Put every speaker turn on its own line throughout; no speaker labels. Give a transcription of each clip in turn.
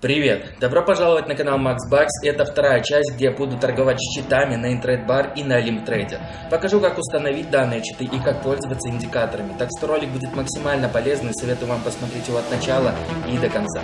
Привет! Добро пожаловать на канал Max Bucks. Это вторая часть, где я буду торговать счетами на Intrade и на Limtrade. Покажу, как установить данные счеты и как пользоваться индикаторами. Так что ролик будет максимально полезный. Советую вам посмотреть его от начала и до конца.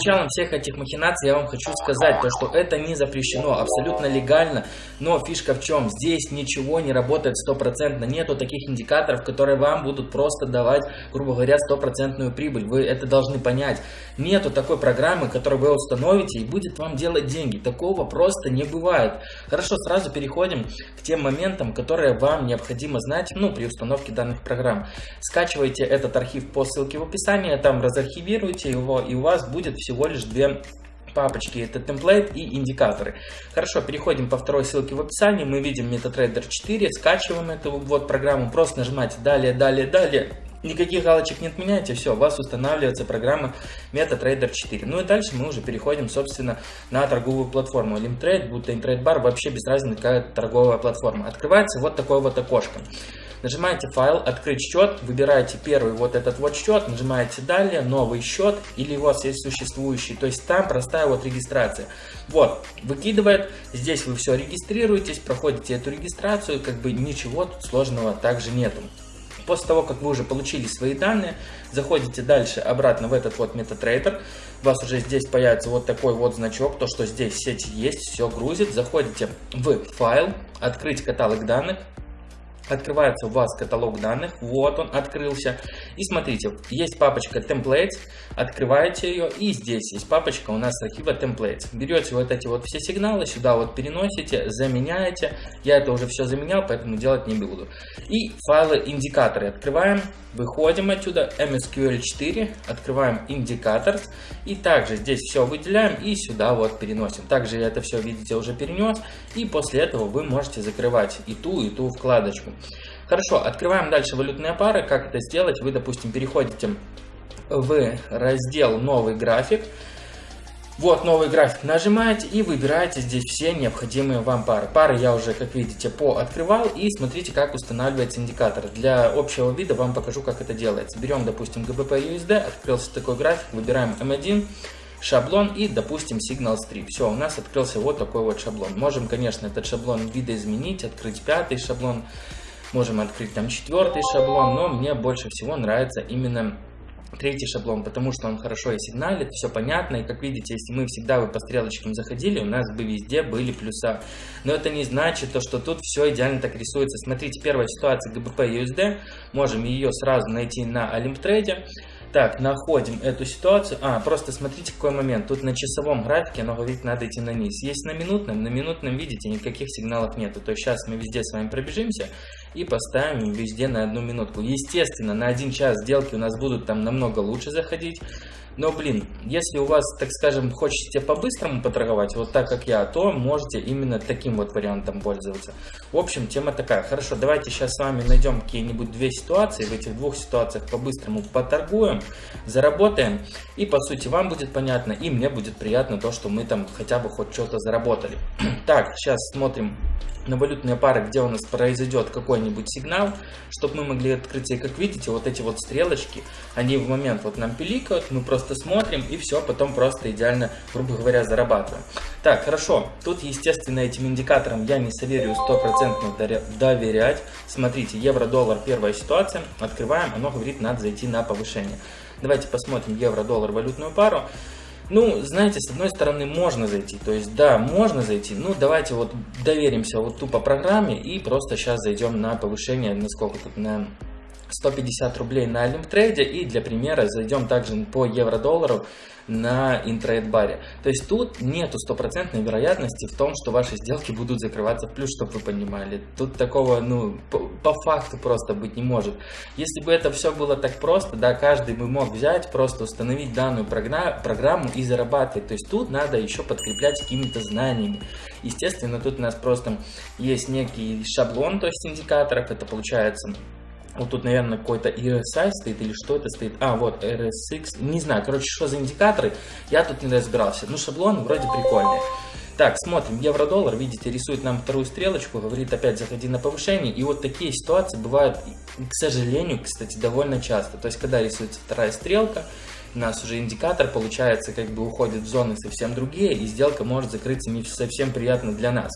Началом всех этих махинаций я вам хочу сказать, то, что это не запрещено, абсолютно легально, но фишка в чем? Здесь ничего не работает стопроцентно, нету таких индикаторов, которые вам будут просто давать, грубо говоря, стопроцентную прибыль, вы это должны понять. Нету такой программы, которую вы установите и будет вам делать деньги, такого просто не бывает. Хорошо, сразу переходим к тем моментам, которые вам необходимо знать, ну, при установке данных программ. Скачивайте этот архив по ссылке в описании, там разархивируйте его, и у вас будет все всего лишь две папочки, это темплейт и индикаторы. Хорошо, переходим по второй ссылке в описании, мы видим MetaTrader 4, скачиваем эту вот программу, просто нажимаете далее, далее, далее, Никаких галочек не отменяйте, все, у вас устанавливается программа MetaTrader 4. Ну и дальше мы уже переходим, собственно, на торговую платформу. Limtrade, будто InTradeBar, вообще без разницы, какая торговая платформа. Открывается вот такое вот окошко. Нажимаете файл, открыть счет, выбираете первый вот этот вот счет, нажимаете далее, новый счет или у вас есть существующий. То есть там простая вот регистрация. Вот, выкидывает, здесь вы все регистрируетесь, проходите эту регистрацию, как бы ничего тут сложного также нету. После того, как вы уже получили свои данные, заходите дальше обратно в этот вот MetaTrader. У вас уже здесь появится вот такой вот значок, то что здесь сеть есть, все грузит. Заходите в файл, открыть каталог данных, открывается у вас каталог данных, вот он открылся. И смотрите, есть папочка templates, открываете ее, и здесь есть папочка у нас архива templates. Берете вот эти вот все сигналы, сюда вот переносите, заменяете. Я это уже все заменял, поэтому делать не буду. И файлы индикаторы открываем, выходим отсюда, MSQL4, открываем индикатор, и также здесь все выделяем и сюда вот переносим. Также я это все, видите, уже перенес, и после этого вы можете закрывать и ту, и ту вкладочку. Хорошо, открываем дальше валютные пары. Как это сделать? Вы, допустим, переходите в раздел «Новый график», вот новый график нажимаете и выбираете здесь все необходимые вам пары. Пары я уже, как видите, пооткрывал и смотрите, как устанавливается индикатор. Для общего вида вам покажу, как это делается. Берем, допустим, GBP USD, открылся такой график, выбираем M1, шаблон и, допустим, Signal Strip. Все, у нас открылся вот такой вот шаблон. Можем, конечно, этот шаблон видоизменить, открыть пятый шаблон, можем открыть там четвертый шаблон, но мне больше всего нравится именно третий шаблон, потому что он хорошо и сигналит, все понятно, и как видите, если мы всегда бы по стрелочкам заходили, у нас бы везде были плюса. Но это не значит, то, что тут все идеально так рисуется. Смотрите, первая ситуация GBP USD, можем ее сразу найти на Олимптрейде. Так, находим эту ситуацию. А, просто смотрите какой момент. Тут на часовом графике, но говорит, надо идти на низ. Есть на минутном, на минутном, видите, никаких сигналов нету. То есть сейчас мы везде с вами пробежимся и поставим везде на одну минутку. Естественно, на один час сделки у нас будут там намного лучше заходить. Но, блин, если у вас, так скажем, хочется по-быстрому поторговать, вот так как я, то можете именно таким вот вариантом пользоваться. В общем, тема такая. Хорошо, давайте сейчас с вами найдем какие-нибудь две ситуации. В этих двух ситуациях по-быстрому поторгуем, заработаем. И, по сути, вам будет понятно, и мне будет приятно то, что мы там хотя бы хоть что-то заработали. так, сейчас смотрим на валютные пары, где у нас произойдет какой-нибудь сигнал, чтобы мы могли открыть. И как видите, вот эти вот стрелочки, они в момент вот нам пиликают, мы просто смотрим и все, потом просто идеально, грубо говоря, зарабатываем. Так, хорошо, тут, естественно, этим индикаторам я не советую стопроцентно доверять. Смотрите, евро-доллар, первая ситуация, открываем, оно говорит, надо зайти на повышение. Давайте посмотрим евро-доллар валютную пару. Ну, знаете, с одной стороны можно зайти, то есть да, можно зайти, ну давайте вот доверимся вот тупо программе и просто сейчас зайдем на повышение, на сколько тут, на 150 рублей на Олимптрейде и для примера зайдем также по евро-доллару на интрейд-баре. То есть тут нету стопроцентной вероятности в том, что ваши сделки будут закрываться в плюс, чтобы вы понимали. Тут такого, ну, по, по факту просто быть не может. Если бы это все было так просто, да, каждый бы мог взять, просто установить данную программу и зарабатывать. То есть тут надо еще подкреплять какими-то знаниями. Естественно, тут у нас просто есть некий шаблон, то есть индикаторов, это получается вот тут, наверное, какой-то RSI стоит или что это стоит. А, вот RSX. Не знаю, короче, что за индикаторы. Я тут не разбирался. Ну, шаблон вроде прикольный. Так, смотрим, евро-доллар, видите, рисует нам вторую стрелочку, говорит опять заходи на повышение. И вот такие ситуации бывают, к сожалению, кстати, довольно часто. То есть, когда рисуется вторая стрелка, у нас уже индикатор, получается, как бы уходит в зоны совсем другие, и сделка может закрыться не совсем приятно для нас.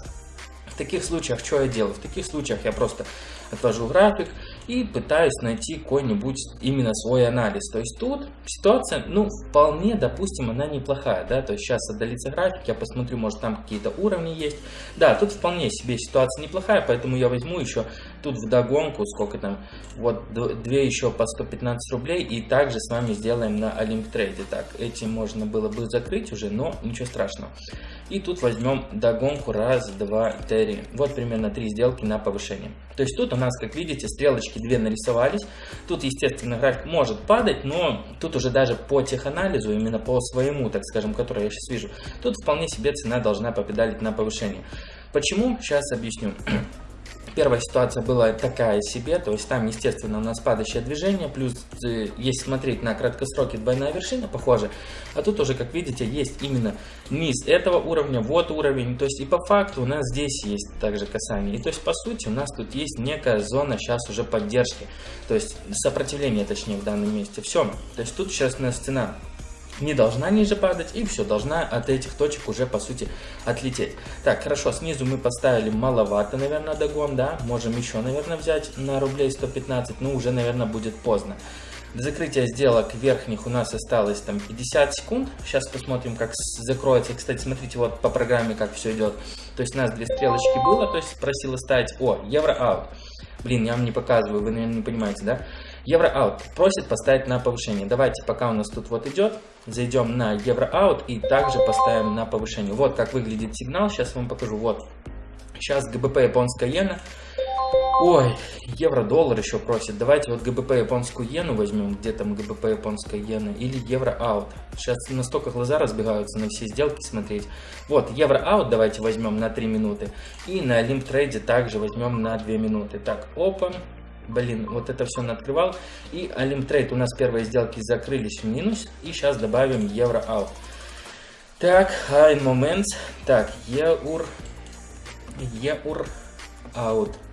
В таких случаях что я делаю? В таких случаях я просто отвожу график и пытаюсь найти какой-нибудь именно свой анализ. То есть тут ситуация, ну, вполне, допустим, она неплохая, да, то есть сейчас отдалится график, я посмотрю, может там какие-то уровни есть. Да, тут вполне себе ситуация неплохая, поэтому я возьму еще тут в догонку, сколько там, вот две еще по 115 рублей, и также с вами сделаем на Olymp Trade. Так, эти можно было бы закрыть уже, но ничего страшного. И тут возьмем догонку раз, два, три. Вот примерно три сделки на повышение. То есть тут у нас, как видите, стрелочки две нарисовались. Тут, естественно, график может падать, но тут уже даже по теханализу, именно по своему, так скажем, который я сейчас вижу, тут вполне себе цена должна попедалить на повышение. Почему? Сейчас объясню. Первая ситуация была такая себе, то есть там, естественно, у нас падающее движение, плюс, э, если смотреть на краткосроки, двойная вершина, похоже, а тут уже, как видите, есть именно низ этого уровня, вот уровень, то есть и по факту у нас здесь есть также касание, и то есть по сути у нас тут есть некая зона сейчас уже поддержки, то есть сопротивление, точнее, в данном месте, все, то есть тут сейчас у нас цена не должна ниже падать и все, должна от этих точек уже по сути отлететь. Так, хорошо, снизу мы поставили маловато, наверное, догон, да, можем еще, наверное, взять на рублей 115, но уже, наверное, будет поздно. До закрытия сделок верхних у нас осталось там 50 секунд. Сейчас посмотрим, как закроется. Кстати, смотрите, вот по программе, как все идет. То есть у нас две стрелочки было, то есть просила ставить, о, евро-аут. Блин, я вам не показываю, вы, наверное, не понимаете, да? Евро-аут просит поставить на повышение. Давайте, пока у нас тут вот идет, зайдем на евро-аут и также поставим на повышение. Вот как выглядит сигнал, сейчас вам покажу. Вот, сейчас ГБП японская иена. Ой, евро-доллар еще просит. Давайте вот GBP японскую иену возьмем. Где там GBP японская иена? Или евро-AUD. Сейчас настолько глаза разбегаются на все сделки смотреть. Вот, евро-AUD давайте возьмем на 3 минуты. И на Olymp Trade также возьмем на 2 минуты. Так, опа. Блин, вот это все открывал. И Olymp Trade у нас первые сделки закрылись в минус. И сейчас добавим евро AUD. Так, high moments. Так, eur, eur out.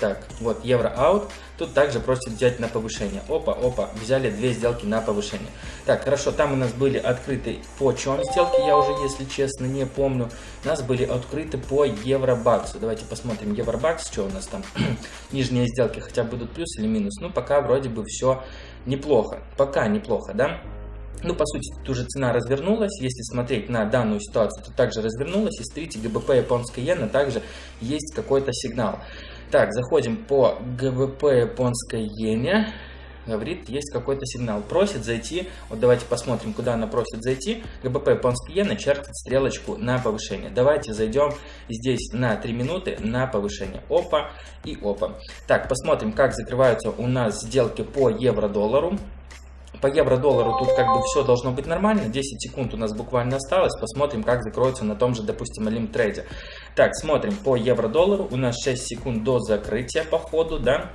Так, вот евро аут. Тут также просит взять на повышение. Опа, опа, взяли две сделки на повышение. Так, хорошо, там у нас были открыты по чем сделки, я уже, если честно, не помню. У нас были открыты по евробаксу. Давайте посмотрим евробакс, что у нас там. Нижние сделки хотя будут плюс или минус. Ну, пока вроде бы все неплохо. Пока неплохо, да? Ну, по сути, тут уже цена развернулась. Если смотреть на данную ситуацию, то также развернулась. И смотрите, ГБП японской иена также есть какой-то сигнал. Так, заходим по ГБП японской иене. Говорит, есть какой-то сигнал. Просит зайти. Вот давайте посмотрим, куда она просит зайти. ГБП японской иены чертит стрелочку на повышение. Давайте зайдем здесь на 3 минуты на повышение. Опа и опа. Так, посмотрим, как закрываются у нас сделки по евро-доллару. По евро-доллару тут как бы все должно быть нормально. 10 секунд у нас буквально осталось. Посмотрим, как закроется на том же, допустим, Олимп трейде. Так, смотрим по евро-доллару. У нас 6 секунд до закрытия по ходу, да.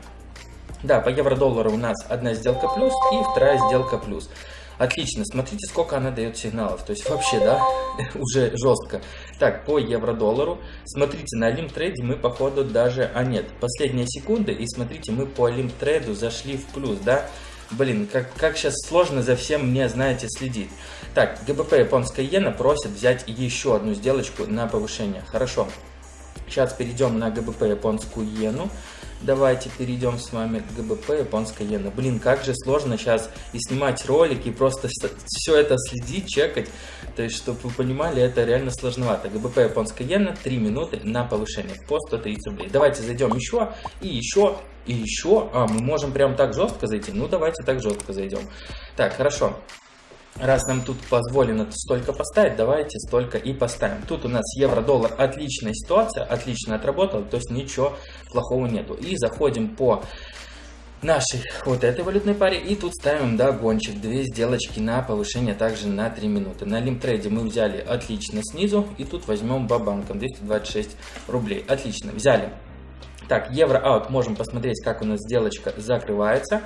Да, по евро-доллару у нас одна сделка плюс и вторая сделка плюс. Отлично, смотрите, сколько она дает сигналов. То есть вообще, да, уже жестко. Так, по евро-доллару. Смотрите, на Олимп трейде мы, походу, даже... А нет, последние секунды. И смотрите, мы по Олимп трейду зашли в плюс, да. Блин, как, как сейчас сложно за всем мне, знаете, следить. Так, ГБП японская иена просит взять еще одну сделочку на повышение. Хорошо. Сейчас перейдем на ГБП японскую иену. Давайте перейдем с вами к ГБП японская иена. Блин, как же сложно сейчас и снимать ролики, и просто все это следить, чекать. То есть, чтобы вы понимали, это реально сложновато. ГБП японская иена 3 минуты на повышение по 130 рублей. Давайте зайдем еще и еще и еще, а, мы можем прям так жестко зайти? Ну, давайте так жестко зайдем. Так, хорошо. Раз нам тут позволено столько поставить, давайте столько и поставим. Тут у нас евро-доллар отличная ситуация, отлично отработал, то есть ничего плохого нету. И заходим по нашей вот этой валютной паре и тут ставим догончик, две сделочки на повышение также на 3 минуты. На лимтрейде мы взяли отлично снизу и тут возьмем бабанком 226 рублей. Отлично, взяли так, евро-аут можем посмотреть, как у нас сделочка закрывается.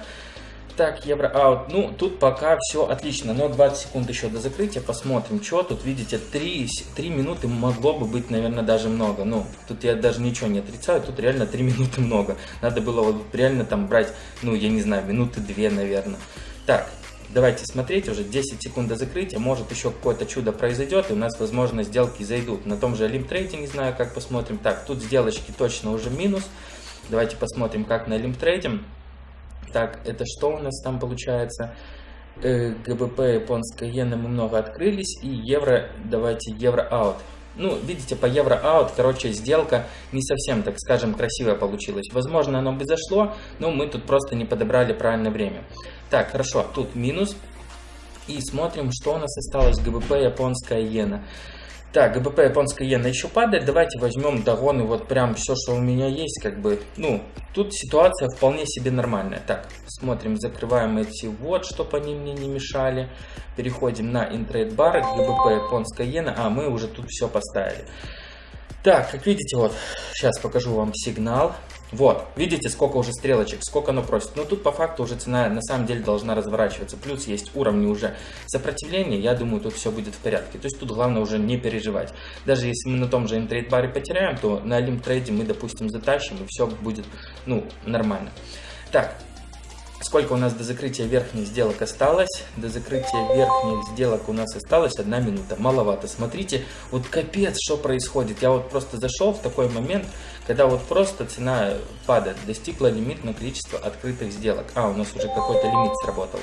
Так, евро аут. Ну, тут пока все отлично. Но 20 секунд еще до закрытия. Посмотрим, что тут. Видите, 3, 3 минуты могло бы быть, наверное, даже много. Ну, тут я даже ничего не отрицаю. Тут реально 3 минуты много. Надо было вот реально там брать, ну, я не знаю, минуты 2, наверное. Так, давайте смотреть, уже 10 секунд до закрытия, может еще какое-то чудо произойдет, и у нас, возможно, сделки зайдут. На том же Олимтрейде, не знаю, как посмотрим. Так, тут сделочки точно уже минус. Давайте посмотрим, как на Олимтрейде. Так, это что у нас там получается? Э, ГБП, японская иена мы много открылись, и евро, давайте евро-аут. Ну, видите, по евро-аут, короче, сделка не совсем, так скажем, красивая получилась. Возможно, оно бы зашло, но мы тут просто не подобрали правильное время. Так, хорошо, тут минус. И смотрим, что у нас осталось. ГБП, японская иена. Так, ГБП японская иена еще падает. Давайте возьмем догоны, вот прям все, что у меня есть, как бы, ну, тут ситуация вполне себе нормальная. Так, смотрим, закрываем эти вот, чтобы они мне не мешали. Переходим на интрейд бар, ГБП японская иена. А, мы уже тут все поставили. Так, как видите, вот, сейчас покажу вам сигнал. Вот, видите, сколько уже стрелочек, сколько оно просит. Но тут по факту уже цена на самом деле должна разворачиваться. Плюс есть уровни уже сопротивления, я думаю, тут все будет в порядке. То есть тут главное уже не переживать. Даже если мы на том же интрейд баре потеряем, то на лимп трейде мы, допустим, затащим и все будет, ну, нормально. Так, Сколько у нас до закрытия верхних сделок осталось? До закрытия верхних сделок у нас осталось одна минута. Маловато. Смотрите, вот капец, что происходит. Я вот просто зашел в такой момент, когда вот просто цена падает. Достигла лимитное количество открытых сделок. А, у нас уже какой-то лимит сработал.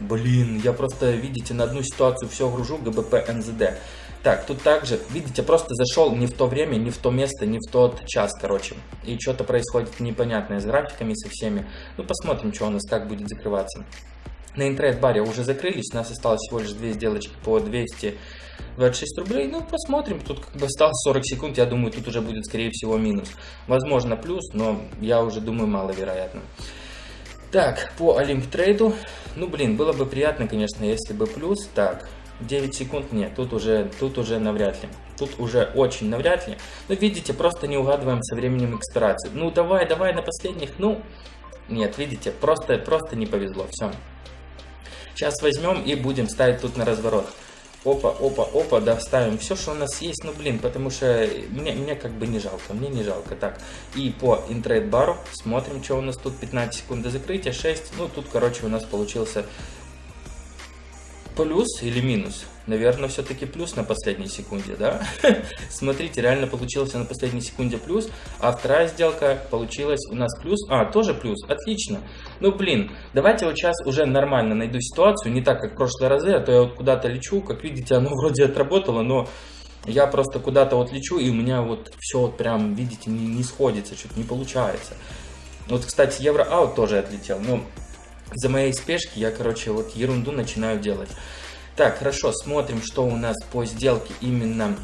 Блин, я просто, видите, на одну ситуацию все гружу, ГБП, НЗД. Так, тут также, видите, просто зашел не в то время, не в то место, не в тот час, короче. И что-то происходит непонятное с графиками, со всеми. Ну, посмотрим, что у нас, как будет закрываться. На интрейд-баре уже закрылись, у нас осталось всего лишь две сделочки по 226 рублей. Ну, посмотрим, тут как бы осталось 40 секунд, я думаю, тут уже будет, скорее всего, минус. Возможно, плюс, но я уже думаю, маловероятно. Так, по Олимп трейду, ну, блин, было бы приятно, конечно, если бы плюс. Так, 9 секунд нет, тут уже, тут уже навряд ли. Тут уже очень навряд ли. Но видите, просто не угадываем со временем экспирации. Ну давай, давай на последних. Ну, нет, видите, просто, просто не повезло. Все. Сейчас возьмем и будем ставить тут на разворот. Опа, опа, опа, да, ставим все, что у нас есть, ну, блин, потому что мне, мне как бы не жалко, мне не жалко. Так, и по интрейд бару смотрим, что у нас тут, 15 секунд до закрытия, 6, ну, тут, короче, у нас получился плюс или минус? Наверное, все-таки плюс на последней секунде, да? Смотрите, реально получилось на последней секунде плюс, а вторая сделка получилась у нас плюс. А, тоже плюс, отлично. Ну, блин, давайте вот сейчас уже нормально найду ситуацию, не так, как в прошлые разы, а то я вот куда-то лечу, как видите, оно вроде отработало, но я просто куда-то вот лечу, и у меня вот все вот прям, видите, не, не сходится, что-то не получается. Вот, кстати, евро-аут тоже отлетел, но за моей спешки я, короче, вот ерунду начинаю делать. Так, хорошо, смотрим, что у нас по сделке именно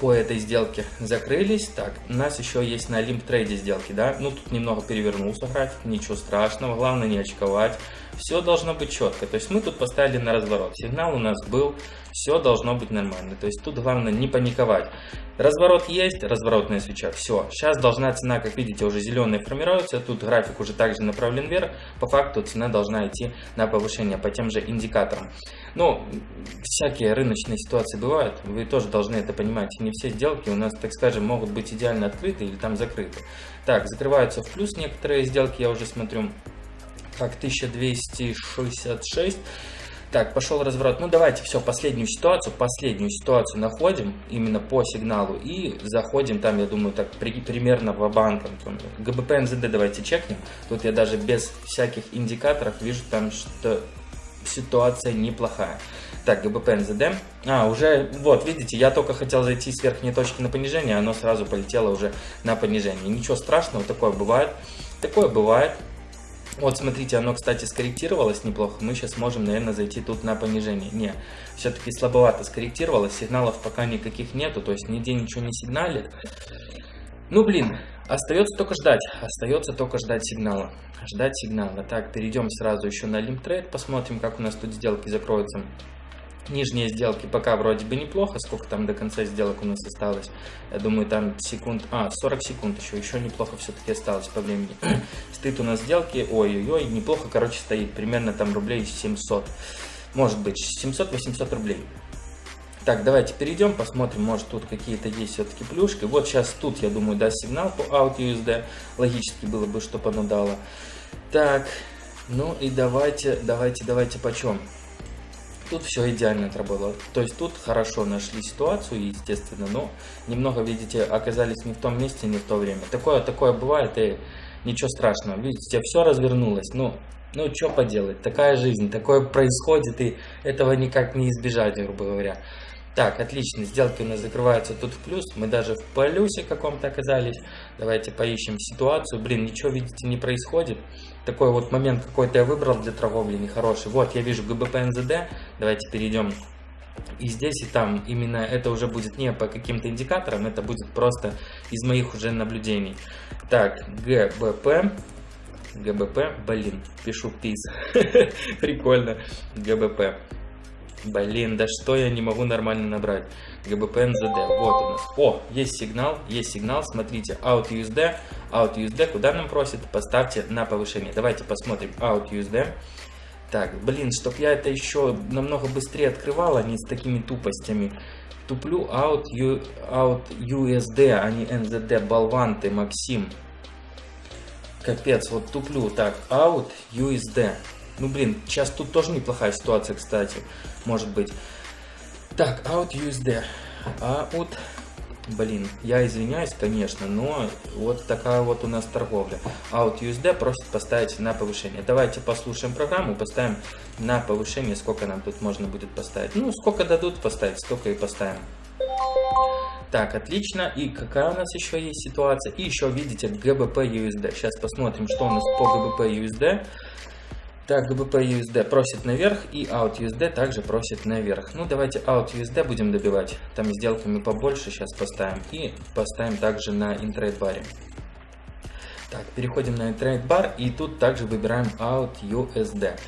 по этой сделке закрылись. Так, у нас еще есть на Олимп трейде сделки, да? Ну, тут немного перевернулся график, ничего страшного, главное не очковать. Все должно быть четко. То есть мы тут поставили на разворот. Сигнал у нас был, все должно быть нормально. То есть тут главное не паниковать. Разворот есть, разворотная свеча, все. Сейчас должна цена, как видите, уже зеленая формируется. Тут график уже также направлен вверх. По факту цена должна идти на повышение по тем же индикаторам. Но всякие рыночные ситуации бывают. Вы тоже должны это понимать. Не все сделки у нас, так скажем, могут быть идеально открыты или там закрыты. Так, закрываются в плюс некоторые сделки, я уже смотрю. Так, 1266. Так, пошел разворот. Ну, давайте все, последнюю ситуацию, последнюю ситуацию находим именно по сигналу и заходим там, я думаю, так при, примерно в банк. ГБП НЗД давайте чекнем. Тут я даже без всяких индикаторов вижу там, что ситуация неплохая. Так, ГБП НЗД. А, уже, вот, видите, я только хотел зайти с верхней точки на понижение, оно сразу полетело уже на понижение. Ничего страшного, такое бывает. Такое бывает. Вот, смотрите, оно, кстати, скорректировалось неплохо. Мы сейчас можем, наверное, зайти тут на понижение. Не, все-таки слабовато скорректировалось. Сигналов пока никаких нету, то есть нигде ничего не сигналит. Ну, блин, остается только ждать. Остается только ждать сигнала. Ждать сигнала. Так, перейдем сразу еще на Limtrade, посмотрим, как у нас тут сделки закроются. Нижние сделки пока вроде бы неплохо. Сколько там до конца сделок у нас осталось? Я думаю, там секунд... А, 40 секунд еще. Еще неплохо все-таки осталось по времени. Стоит у нас сделки. Ой-ой-ой, неплохо, короче, стоит. Примерно там рублей 700. Может быть, 700-800 рублей. Так, давайте перейдем, посмотрим, может тут какие-то есть все-таки плюшки. Вот сейчас тут, я думаю, даст сигнал по OutUSD. Логически было бы, чтобы оно дало. Так, ну и давайте, давайте, давайте почем. Тут все идеально отработало. То есть тут хорошо нашли ситуацию, естественно, но немного, видите, оказались не в том месте, не в то время. Такое, такое бывает, и ничего страшного. Видите, все развернулось. Ну, ну, что поделать, такая жизнь, такое происходит, и этого никак не избежать, грубо говоря. Так, отлично, сделки у нас закрываются тут в плюс, мы даже в плюсе каком-то оказались. Давайте поищем ситуацию. Блин, ничего, видите, не происходит. Такой вот момент какой-то я выбрал для торговли нехороший. Вот, я вижу ГБП НЗД. Давайте перейдем и здесь, и там. Именно это уже будет не по каким-то индикаторам, это будет просто из моих уже наблюдений. Так, ГБП. ГБП, блин, пишу ПИС. Прикольно. ГБП. Блин, да что я не могу нормально набрать? ГБП вот у нас. О, есть сигнал, есть сигнал, смотрите, out USD, out USD, куда нам просит? Поставьте на повышение. Давайте посмотрим out USD. Так, блин, чтоб я это еще намного быстрее открывал, а не с такими тупостями. Туплю out, U, out USD, а не NZD, болван Максим. Капец, вот туплю. Так, out USD. Ну, блин, сейчас тут тоже неплохая ситуация, кстати, может быть. Так, out USD. Out, блин, я извиняюсь, конечно, но вот такая вот у нас торговля. Out USD просит поставить на повышение. Давайте послушаем программу, поставим на повышение, сколько нам тут можно будет поставить. Ну, сколько дадут поставить, столько и поставим. Так, отлично. И какая у нас еще есть ситуация? И еще видите GBP USD. Сейчас посмотрим, что у нас по GBP USD. Так, GBP USD просит наверх и Out USD также просит наверх. Ну, давайте Out USD будем добивать. Там сделками побольше сейчас поставим. И поставим также на интрейд баре. Так, переходим на интрейд бар и тут также выбираем Out USD.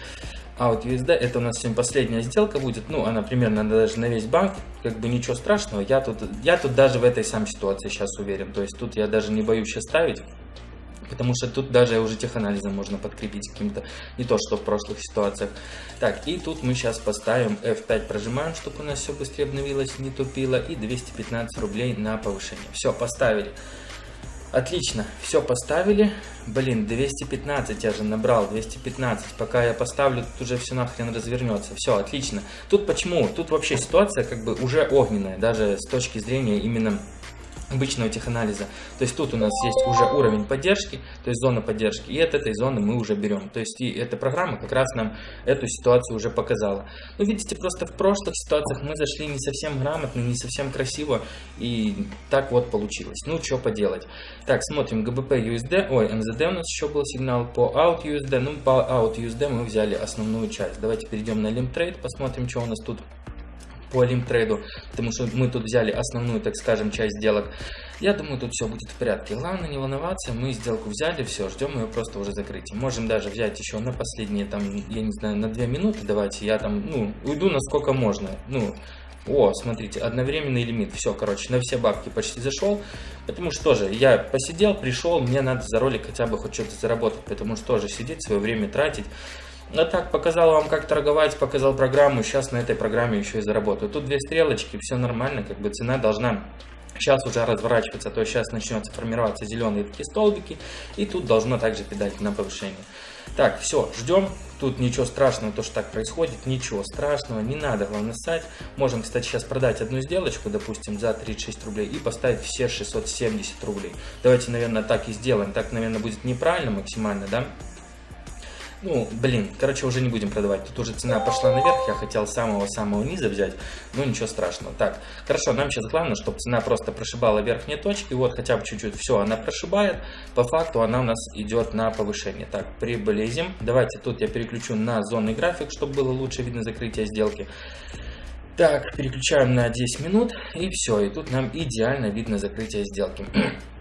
Out USD это у нас сегодня последняя сделка будет. Ну, она примерно даже на весь банк. Как бы ничего страшного. Я тут, я тут даже в этой самой ситуации сейчас уверен. То есть тут я даже не боюсь сейчас ставить. Потому что тут даже уже теханализом можно подкрепить каким-то, не то что в прошлых ситуациях. Так, и тут мы сейчас поставим F5, прожимаем, чтобы у нас все быстрее обновилось, не тупило. И 215 рублей на повышение. Все, поставили. Отлично, все поставили. Блин, 215 я же набрал, 215. Пока я поставлю, тут уже все нахрен развернется. Все, отлично. Тут почему? Тут вообще ситуация как бы уже огненная, даже с точки зрения именно обычного теханализа. То есть тут у нас есть уже уровень поддержки, то есть зона поддержки, и от этой зоны мы уже берем. То есть и эта программа как раз нам эту ситуацию уже показала. Ну, видите, просто в прошлых ситуациях мы зашли не совсем грамотно, не совсем красиво, и так вот получилось. Ну, что поделать. Так, смотрим GBP USD, ой, MZD у нас еще был сигнал по Out USD, ну, по Out USD мы взяли основную часть. Давайте перейдем на Limb Trade, посмотрим, что у нас тут по лимтрейду, потому что мы тут взяли основную, так скажем, часть сделок. Я думаю, тут все будет в порядке. Главное не волноваться, мы сделку взяли, все, ждем ее просто уже закрытия. Можем даже взять еще на последние, там, я не знаю, на 2 минуты, давайте я там, ну, уйду насколько можно, ну, о, смотрите, одновременный лимит. Все, короче, на все бабки почти зашел. Потому что тоже я посидел, пришел, мне надо за ролик хотя бы хоть что-то заработать. Потому что тоже сидеть, свое время тратить. А так, показал вам, как торговать, показал программу, сейчас на этой программе еще и заработаю. Тут две стрелочки, все нормально, как бы цена должна сейчас уже разворачиваться, то есть сейчас начнется формироваться зеленые такие столбики, и тут должно также педаль на повышение. Так, все, ждем. Тут ничего страшного, то, что так происходит, ничего страшного, не надо, главное, ссать. Можем, кстати, сейчас продать одну сделочку, допустим, за 36 рублей и поставить все 670 рублей. Давайте, наверное, так и сделаем. Так, наверное, будет неправильно максимально, да? Ну, блин, короче, уже не будем продавать. Тут уже цена пошла наверх, я хотел самого-самого низа взять, но ничего страшного. Так, хорошо, нам сейчас главное, чтобы цена просто прошибала верхние точки, вот хотя бы чуть-чуть, все, она прошибает, по факту она у нас идет на повышение. Так, приблизим, давайте тут я переключу на зонный график, чтобы было лучше видно закрытие сделки. Так, переключаем на 10 минут, и все, и тут нам идеально видно закрытие сделки.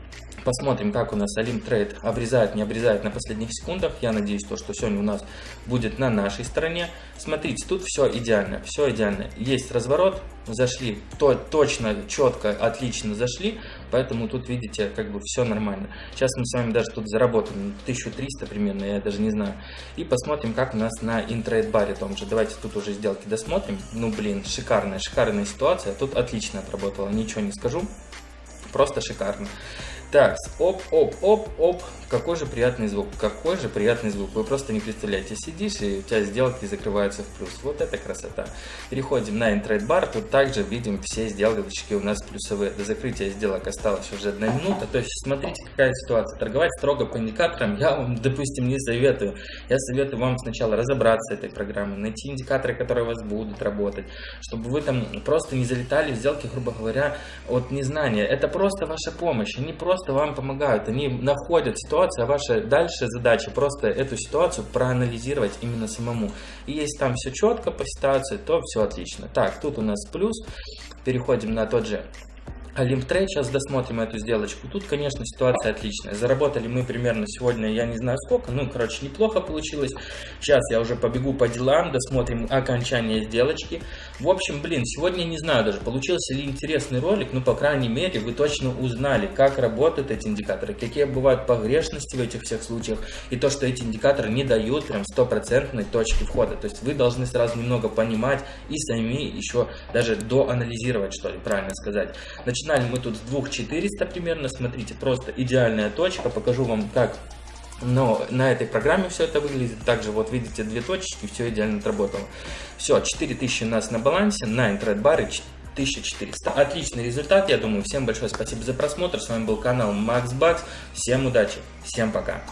Посмотрим, как у нас Олимп Трейд обрезает, не обрезает на последних секундах. Я надеюсь, то, что сегодня у нас будет на нашей стороне. Смотрите, тут все идеально, все идеально. Есть разворот, зашли, то, точно, четко, отлично зашли, поэтому тут, видите, как бы все нормально. Сейчас мы с вами даже тут заработаем 1300 примерно, я даже не знаю. И посмотрим, как у нас на интрейд баре том же. Давайте тут уже сделки досмотрим. Ну, блин, шикарная, шикарная ситуация. Тут отлично отработала, ничего не скажу. Просто шикарно. Так, оп, оп, оп, оп. Какой же приятный звук, какой же приятный звук. Вы просто не представляете, сидишь и у тебя сделки закрываются в плюс. Вот это красота. Переходим на интрейд бар. Тут также видим все сделочки у нас плюсовые. До закрытия сделок осталось уже одна минута. То есть смотрите, какая ситуация. Торговать строго по индикаторам я вам, допустим, не советую. Я советую вам сначала разобраться этой программой, найти индикаторы, которые у вас будут работать, чтобы вы там просто не залетали в сделки, грубо говоря, от незнания. Это просто ваша помощь. Они просто вам помогают. Они находят ситуацию а ваша дальше задача просто эту ситуацию проанализировать именно самому. И если там все четко по ситуации, то все отлично. Так, тут у нас плюс. Переходим на тот же Олимптрейд, сейчас досмотрим эту сделочку. Тут, конечно, ситуация отличная. Заработали мы примерно сегодня, я не знаю сколько, ну, короче, неплохо получилось. Сейчас я уже побегу по делам, досмотрим окончание сделочки. В общем, блин, сегодня не знаю даже, получился ли интересный ролик, но, по крайней мере, вы точно узнали, как работают эти индикаторы, какие бывают погрешности в этих всех случаях, и то, что эти индикаторы не дают прям стопроцентной точки входа. То есть вы должны сразу немного понимать и сами еще даже доанализировать, что ли, правильно сказать. Значит, Начинали мы тут с 2400 примерно. Смотрите, просто идеальная точка. Покажу вам, как но на этой программе все это выглядит. Также вот видите две точечки, все идеально отработало. Все, 4000 у нас на балансе, на интернет-баре 1400. Отличный результат, я думаю. Всем большое спасибо за просмотр. С вами был канал Max Bucks. Всем удачи, всем пока.